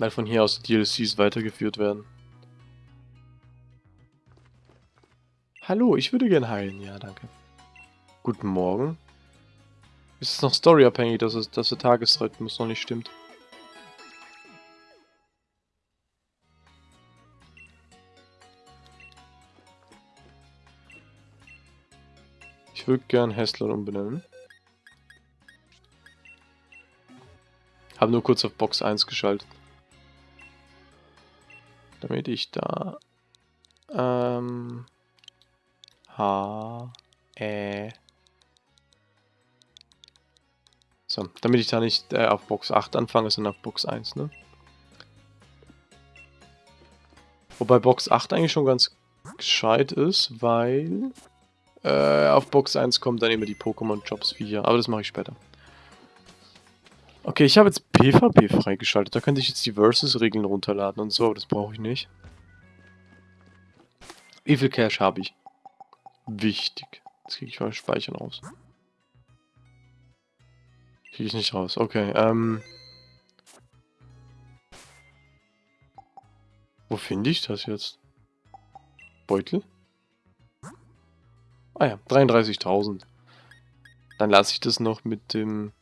Weil von hier aus die DLCs weitergeführt werden. Hallo, ich würde gern heilen. Ja, danke. Guten Morgen. Ist es noch storyabhängig, dass, es, dass der Tagesrhythmus noch nicht stimmt? Ich würde gern Hessler umbenennen. Habe nur kurz auf Box 1 geschaltet damit ich da ähm, H, E so, damit ich da nicht äh, auf Box 8 anfange, sondern auf Box 1, ne? Wobei Box 8 eigentlich schon ganz gescheit ist, weil äh, auf Box 1 kommen dann immer die Pokémon-Jobs wie hier, aber das mache ich später. Okay, ich habe jetzt PvP freigeschaltet. Da könnte ich jetzt die Versus-Regeln runterladen und so, aber das brauche ich nicht. Wie viel Cash habe ich? Wichtig. Jetzt kriege ich mal Speichern raus. Kriege ich nicht raus. Okay, ähm... Wo finde ich das jetzt? Beutel? Ah ja, 33.000. Dann lasse ich das noch mit dem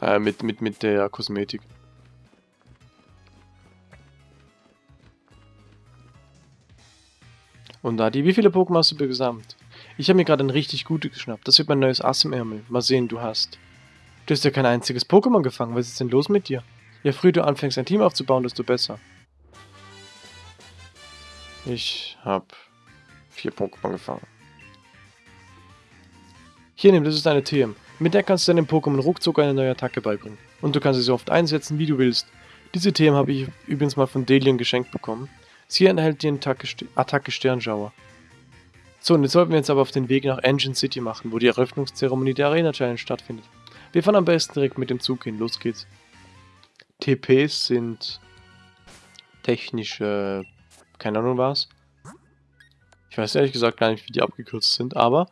äh, mit, mit, mit der Kosmetik. Und Adi, wie viele Pokémon hast du gesamt? Ich habe mir gerade ein richtig gutes geschnappt. Das wird mein neues Ass im Ärmel. Mal sehen, du hast. Du hast ja kein einziges Pokémon gefangen. Was ist denn los mit dir? Je früher du anfängst, ein Team aufzubauen, desto besser. Ich habe vier Pokémon gefangen. Hier, nimm, das ist deine TM. Mit der kannst du deinem Pokémon ruckzuck eine neue Attacke beibringen. Und du kannst sie so oft einsetzen, wie du willst. Diese Themen habe ich übrigens mal von Delian geschenkt bekommen. Sie enthält die Attacke, Sternschauer. So, und jetzt sollten wir uns aber auf den Weg nach Engine City machen, wo die Eröffnungszeremonie der Arena Challenge stattfindet. Wir fahren am besten direkt mit dem Zug hin. Los geht's. TPs sind technische... keine Ahnung was. Ich weiß ehrlich gesagt gar nicht, wie die abgekürzt sind, aber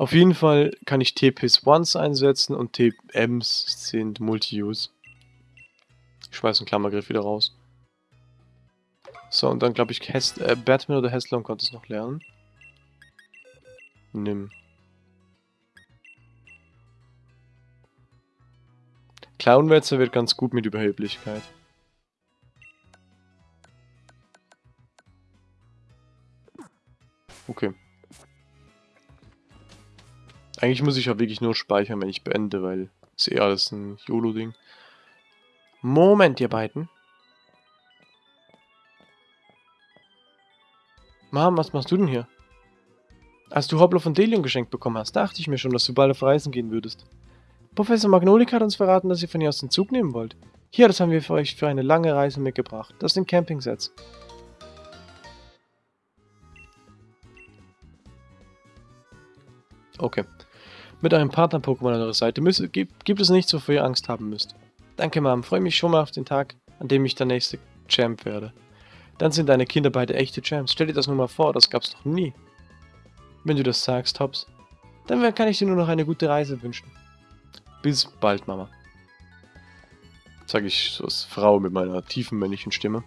auf jeden Fall kann ich TPs once einsetzen und TMs sind Multi-Use. Ich schmeiß einen Klammergriff wieder raus. So, und dann glaube ich, Hest äh, Batman oder Heslon konnte es noch lernen. Nimm. Clownwetzer wird ganz gut mit Überheblichkeit. Okay. Eigentlich muss ich ja wirklich nur speichern, wenn ich beende, weil ist eh alles ein YOLO-Ding. Moment, ihr beiden. Mom, was machst du denn hier? Als du Hoppler von Delion geschenkt bekommen hast, dachte ich mir schon, dass du bald auf Reisen gehen würdest. Professor Magnolik hat uns verraten, dass ihr von ihr aus den Zug nehmen wollt. Hier, das haben wir für euch für eine lange Reise mitgebracht. Das sind Campingsets. Okay. Mit einem Partner-Pokémon an eurer Seite müsst, gibt, gibt es nichts, wofür ihr Angst haben müsst. Danke, Mom. Freue mich schon mal auf den Tag, an dem ich der nächste Champ werde. Dann sind deine Kinder beide echte Champs. Stell dir das nur mal vor, das gab's noch nie. Wenn du das sagst, Hobbs. Dann kann ich dir nur noch eine gute Reise wünschen. Bis bald, Mama. Sag ich so als Frau mit meiner tiefen männlichen Stimme.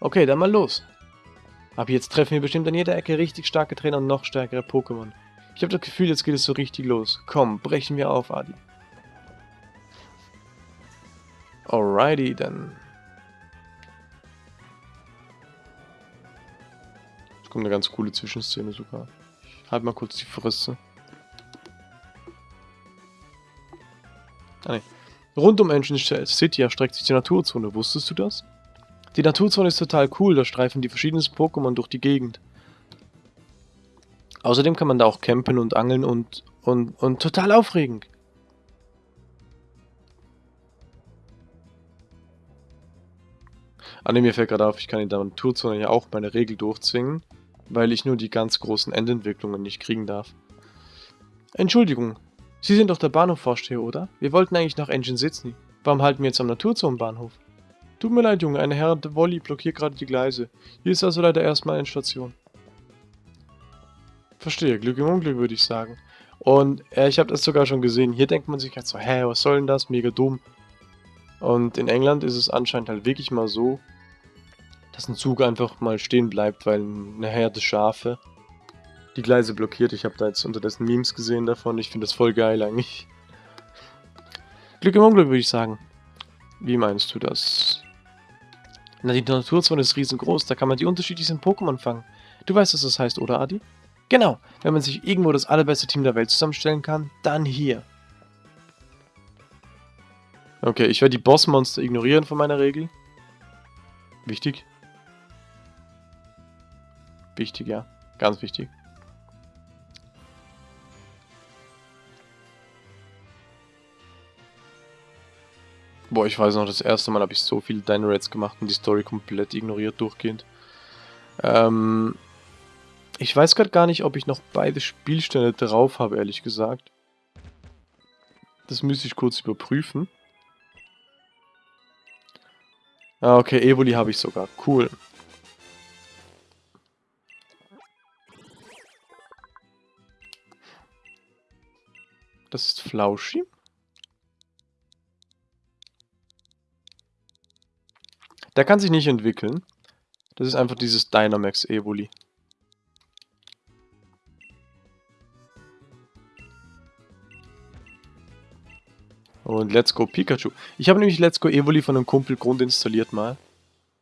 Okay, dann mal los. Ab jetzt treffen wir bestimmt an jeder Ecke richtig starke Trainer und noch stärkere Pokémon. Ich habe das Gefühl, jetzt geht es so richtig los. Komm, brechen wir auf, Adi. Alrighty, dann. Jetzt kommt eine ganz coole Zwischenszene sogar. Halt mal kurz die Fresse. Ah, nee. Rund um Engine City erstreckt sich die Naturzone. Wusstest du das? Die Naturzone ist total cool, da streifen die verschiedensten Pokémon durch die Gegend. Außerdem kann man da auch campen und angeln und, und, und total aufregend. Ah ne, mir fällt gerade auf, ich kann in der Naturzone ja auch meine Regel durchzwingen, weil ich nur die ganz großen Endentwicklungen nicht kriegen darf. Entschuldigung, Sie sind doch der Bahnhofvorsteher, oder? Wir wollten eigentlich nach Engine Sydney. Warum halten wir jetzt am Naturzonenbahnhof? Tut mir leid, Junge, eine Herr Wolli blockiert gerade die Gleise. Hier ist also leider erstmal eine Station. Verstehe, Glück im Unglück würde ich sagen. Und äh, ich habe das sogar schon gesehen. Hier denkt man sich halt so, hä, was soll denn das? Mega dumm. Und in England ist es anscheinend halt wirklich mal so, dass ein Zug einfach mal stehen bleibt, weil eine Herde Schafe die Gleise blockiert. Ich habe da jetzt unterdessen Memes gesehen davon. Ich finde das voll geil eigentlich. Glück im Unglück, würde ich sagen. Wie meinst du das? Na, die Naturzone ist riesengroß. Da kann man die unterschiedlichsten Pokémon fangen. Du weißt, was das heißt, oder Adi? Genau. Wenn man sich irgendwo das allerbeste Team der Welt zusammenstellen kann, dann hier. Okay, ich werde die Bossmonster ignorieren von meiner Regel. Wichtig. Wichtig, ja. Ganz wichtig. Boah, ich weiß noch, das erste Mal habe ich so viele Dino-Rats gemacht und die Story komplett ignoriert durchgehend. Ähm, ich weiß gerade gar nicht, ob ich noch beide Spielstände drauf habe, ehrlich gesagt. Das müsste ich kurz überprüfen. Ah, okay, Evoli habe ich sogar. Cool. Das ist Flauschi. Der kann sich nicht entwickeln. Das ist einfach dieses Dynamax Evoli. Und Let's Go Pikachu. Ich habe nämlich Let's Go Evoli von einem Kumpel grundinstalliert mal.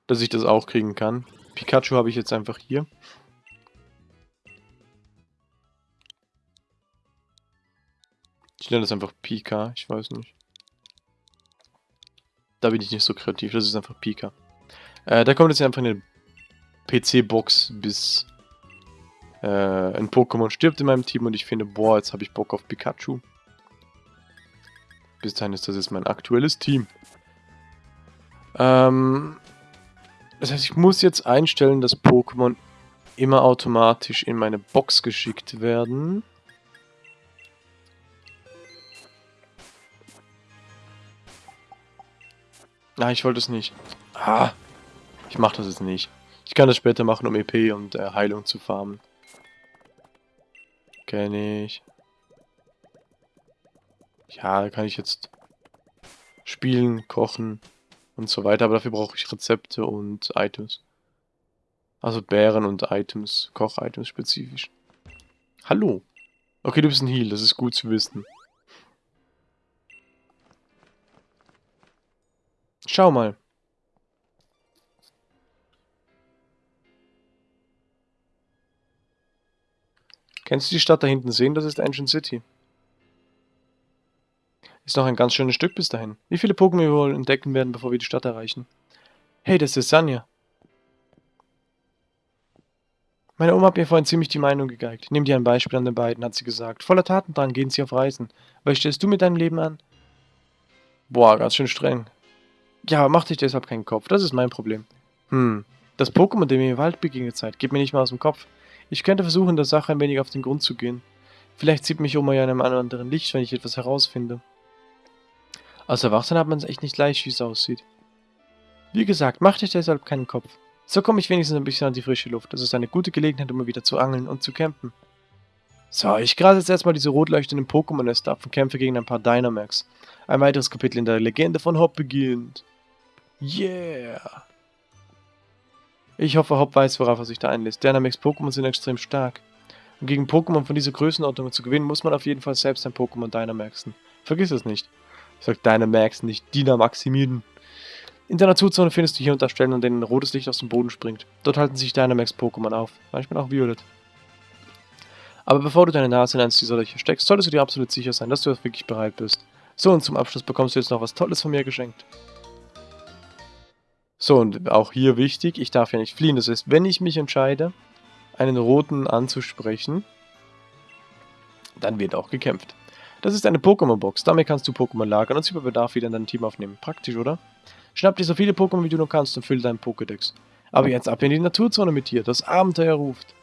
Dass ich das auch kriegen kann. Pikachu habe ich jetzt einfach hier. Ich nenne das einfach Pika, ich weiß nicht. Da bin ich nicht so kreativ, das ist einfach Pika. Äh, da kommt jetzt einfach eine PC-Box, bis äh, ein Pokémon stirbt in meinem Team und ich finde, boah, jetzt habe ich Bock auf Pikachu. Bis dahin ist das jetzt mein aktuelles Team. Ähm, das heißt, ich muss jetzt einstellen, dass Pokémon immer automatisch in meine Box geschickt werden. Ah, ich wollte es nicht. Ah, ich mache das jetzt nicht. Ich kann das später machen, um EP und äh, Heilung zu farmen. Kenne ich. Ja, da kann ich jetzt spielen, kochen und so weiter, aber dafür brauche ich Rezepte und Items. Also Bären und Items, Koch-Items spezifisch. Hallo. Okay, du bist ein Heal, das ist gut zu wissen. Schau mal. Kennst du die Stadt da hinten sehen? Das ist Ancient City. Ist noch ein ganz schönes Stück bis dahin. Wie viele Pokémon wir wohl entdecken werden, bevor wir die Stadt erreichen? Hey, das ist Sanja. Meine Oma hat mir vorhin ziemlich die Meinung gegeigt. Nimm dir ein Beispiel an den beiden, hat sie gesagt. Voller Tatendrang gehen sie auf Reisen. Was stellst du mit deinem Leben an? Boah, ganz schön streng. Ja, mach dich deshalb keinen Kopf. Das ist mein Problem. Hm, das Pokémon, dem ihr im Wald begegnet seid, geht mir nicht mal aus dem Kopf. Ich könnte versuchen, der Sache ein wenig auf den Grund zu gehen. Vielleicht sieht mich Oma ja in einem anderen Licht, wenn ich etwas herausfinde. Als Erwachsener hat man es echt nicht leicht, wie es aussieht. Wie gesagt, mach dich deshalb keinen Kopf. So komme ich wenigstens ein bisschen an die frische Luft. Das ist eine gute Gelegenheit, um mal wieder zu angeln und zu campen. So, ich grase jetzt erstmal diese rot leuchtenden Pokémon-Nester ab und kämpfe gegen ein paar Dynamax. Ein weiteres Kapitel in der Legende von Hop beginnt. Yeah! Ich hoffe, Hop weiß, worauf er sich da einlässt. Dynamax Pokémon sind extrem stark. Um gegen Pokémon von dieser Größenordnung zu gewinnen, muss man auf jeden Fall selbst ein Pokémon Dynamaxen. Vergiss es nicht. Ich sag Dynamax, nicht Dynamaximiden. In der Naturzone findest du hier und da Stellen, an denen rotes Licht aus dem Boden springt. Dort halten sich Dynamax-Pokémon auf, manchmal auch Violet. Aber bevor du deine Nase in eins dieser Löcher steckst, solltest du dir absolut sicher sein, dass du wirklich bereit bist. So, und zum Abschluss bekommst du jetzt noch was Tolles von mir geschenkt. So, und auch hier wichtig, ich darf ja nicht fliehen. Das heißt, wenn ich mich entscheide, einen roten anzusprechen, dann wird auch gekämpft. Das ist eine Pokémon-Box. Damit kannst du Pokémon lagern und sie bei Bedarf wieder in dein Team aufnehmen. Praktisch, oder? Schnapp dir so viele Pokémon, wie du nur kannst und füll deinen Pokédex. Aber jetzt ab in die Naturzone mit dir. Das Abenteuer ruft.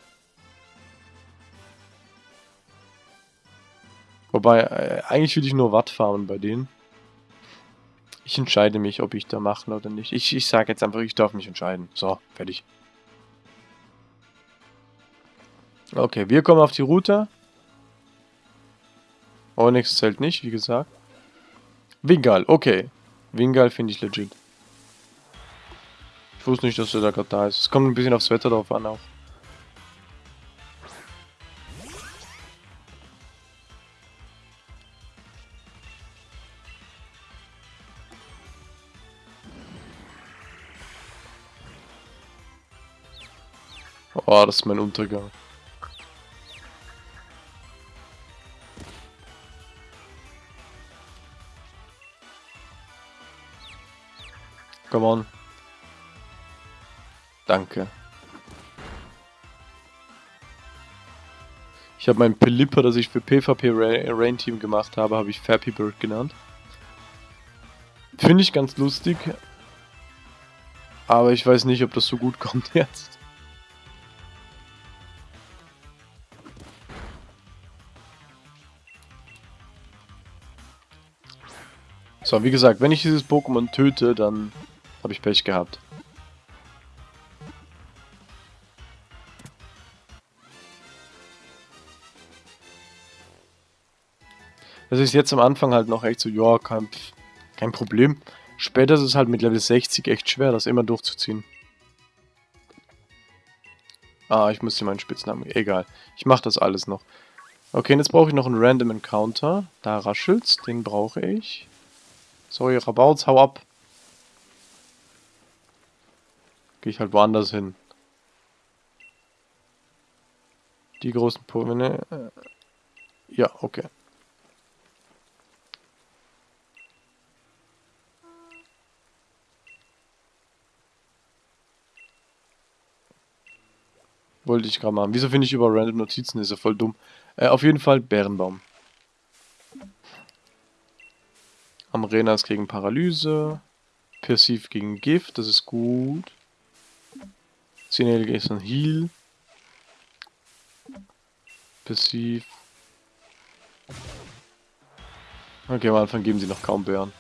Wobei, äh, eigentlich will ich nur Watt farmen bei denen. Ich entscheide mich, ob ich da mache oder nicht. Ich, ich sage jetzt einfach, ich darf mich entscheiden. So, fertig. Okay, wir kommen auf die Route. Onyx zählt nicht, wie gesagt. Wingal, okay. Wingal finde ich legit. Ich wusste nicht, dass er da gerade da ist. Es kommt ein bisschen aufs Wetter drauf an auch. Oh, das ist mein Untergang. Come on. Danke. Ich habe mein Pelipper, das ich für PvP Rain Team gemacht habe, habe ich Fappy Bird genannt. Finde ich ganz lustig. Aber ich weiß nicht, ob das so gut kommt jetzt. So, wie gesagt, wenn ich dieses Pokémon töte, dann habe ich Pech gehabt. Das ist jetzt am Anfang halt noch echt so, ja, kein, kein Problem. Später ist es halt mit Level 60 echt schwer, das immer durchzuziehen. Ah, ich muss hier meinen Spitznamen... Egal. Ich mache das alles noch. Okay, jetzt brauche ich noch einen Random Encounter. Da raschelt's. Den brauche ich. Sorry, Rabauts, hau ab. Gehe ich halt woanders hin. Die großen Pokémon. Äh, ja, okay. Wollte ich gerade machen. Wieso finde ich über random Notizen? Ist ja voll dumm. Äh, auf jeden Fall Bärenbaum. Amrenas gegen Paralyse. Perceive gegen Gift, das ist gut. Sinel ist ein Heal. Perceive. Okay, am Anfang geben sie noch kaum Bären.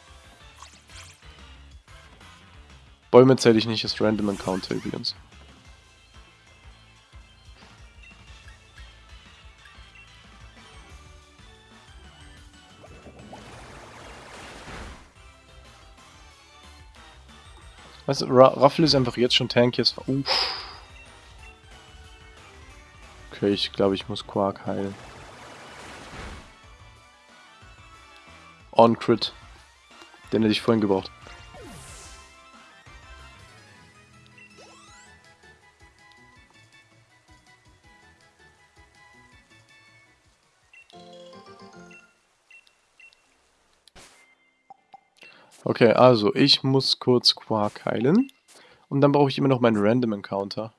Bäume zähle ich nicht als Random Encounter übrigens. Weißt du, Raffel ist einfach jetzt schon tankiest. Uff. Okay, ich glaube, ich muss Quark heilen. On-Crit. Den hätte ich vorhin gebraucht. Okay, also ich muss kurz Quark heilen. Und dann brauche ich immer noch meinen Random Encounter.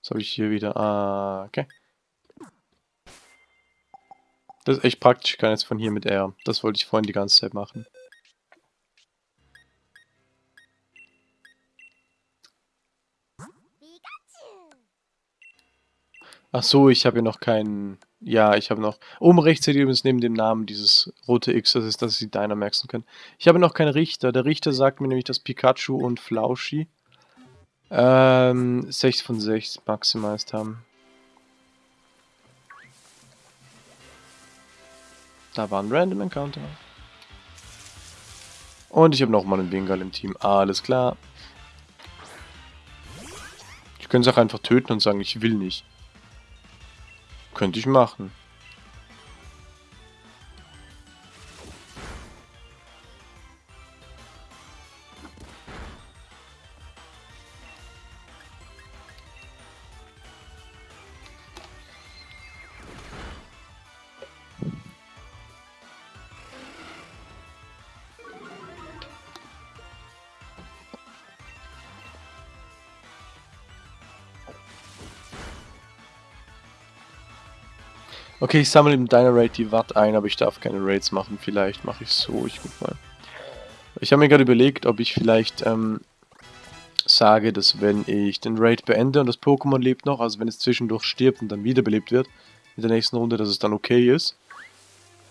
Was habe ich hier wieder? Ah, okay. Das ist echt praktisch, ich kann jetzt von hier mit R. Das wollte ich vorhin die ganze Zeit machen. Ach so, ich habe hier noch keinen... Ja, ich habe noch... Oben rechts seht ihr übrigens neben dem Namen dieses rote X, das ist, dass Sie Dynamaxen können. Ich habe noch keinen Richter. Der Richter sagt mir nämlich, dass Pikachu und Flauschi ähm, 6 von 6 maximized haben. Da war ein Random Encounter. Und ich habe nochmal einen Wingal im Team. Alles klar. Ich könnte es auch einfach töten und sagen, ich will nicht. Könnte ich machen. Okay, ich sammle im Diner Raid die Watt ein, aber ich darf keine Raids machen. Vielleicht mache ich so, ich guck mal. Ich habe mir gerade überlegt, ob ich vielleicht ähm, sage, dass wenn ich den Raid beende und das Pokémon lebt noch, also wenn es zwischendurch stirbt und dann wiederbelebt wird in der nächsten Runde, dass es dann okay ist.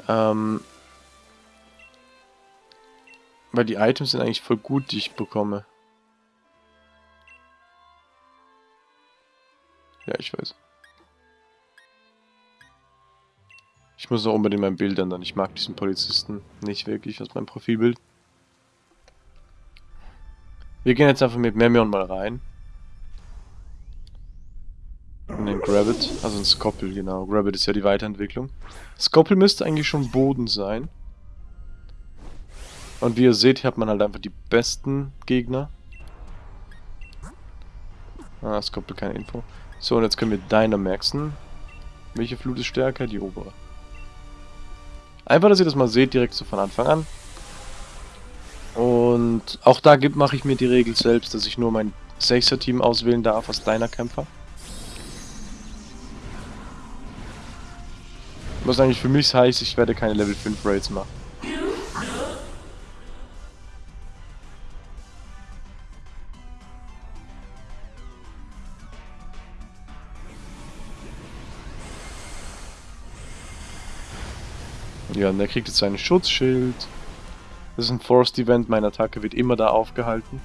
Ähm, weil die Items sind eigentlich voll gut, die ich bekomme. Ja, ich weiß. Ich muss auch unbedingt mein Bild ändern. Ich mag diesen Polizisten nicht wirklich aus meinem Profilbild. Wir gehen jetzt einfach mit Memion mal rein. In den Grabbit, also ein Skoppel, genau. Grabbit ist ja die Weiterentwicklung. Skoppel müsste eigentlich schon Boden sein. Und wie ihr seht, hier hat man halt einfach die besten Gegner. Ah, Skoppel, keine Info. So, und jetzt können wir Dynamaxen. Welche Flut ist stärker? Die obere. Einfach, dass ihr das mal seht, direkt so von Anfang an. Und auch da mache ich mir die Regel selbst, dass ich nur mein 6er Team auswählen darf als deiner Kämpfer. Was eigentlich für mich heißt, ich werde keine Level 5 Raids machen. Ja, und der kriegt jetzt seinen Schutzschild. Das ist ein Forced Event, meine Attacke wird immer da aufgehalten.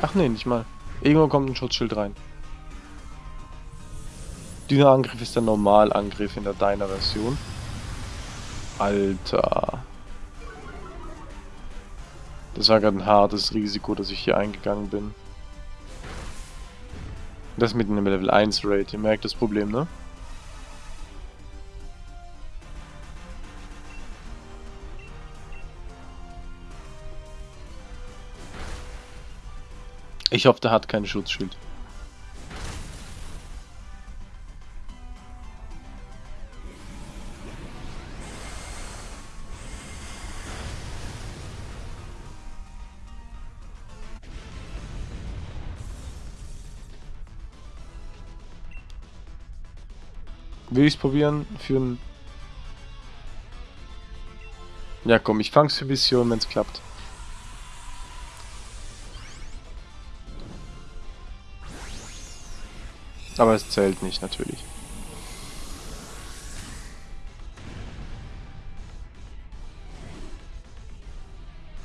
Ach nee, nicht mal. Irgendwo kommt ein Schutzschild rein. Dieser Angriff ist der Normalangriff in der deiner Version. Alter. Das war gerade ein hartes Risiko, dass ich hier eingegangen bin. Das mit einem Level 1 Raid, ihr merkt das Problem, ne? Ich hoffe, der hat kein Schutzschild. Will ich es probieren für ein... Ja komm, ich fang's für Vision, wenn es klappt. Aber es zählt nicht, natürlich.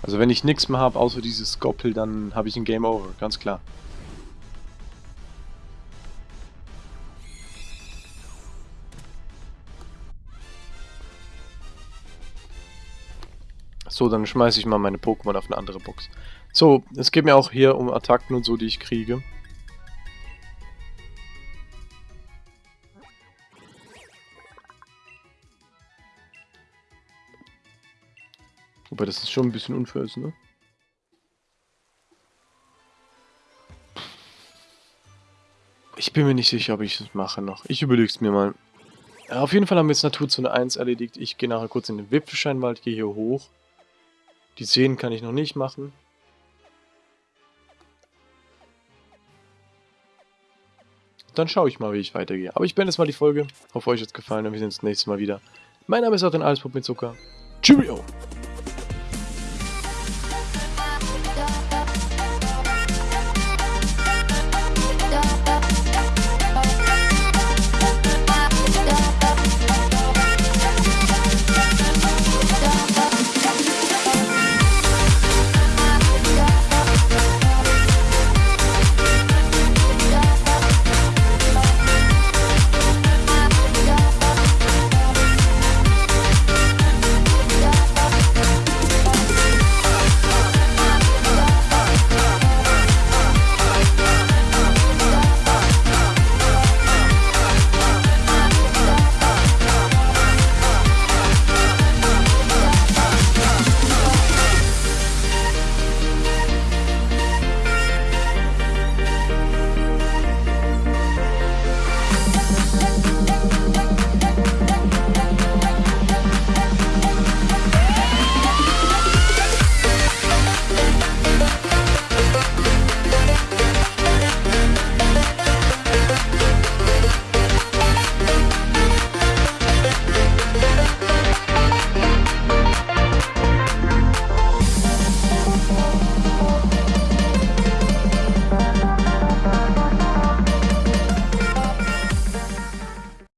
Also wenn ich nichts mehr habe, außer dieses Skoppel, dann habe ich ein Game Over, ganz klar. So, dann schmeiße ich mal meine Pokémon auf eine andere Box. So, es geht mir auch hier um Attacken und so, die ich kriege. Wobei das ist schon ein bisschen unfair ist, ne? Ich bin mir nicht sicher, ob ich das mache noch. Ich überlege es mir mal. Ja, auf jeden Fall haben wir jetzt Naturzone 1 erledigt. Ich gehe nachher kurz in den Wipfelscheinwald, gehe hier hoch. Die Seen kann ich noch nicht machen. Dann schaue ich mal, wie ich weitergehe. Aber ich beende jetzt mal die Folge. Hoffe, euch hat es gefallen und wir sehen uns nächstes Mal wieder. Mein Name ist auch den Allespup mit Zucker. Cheerio!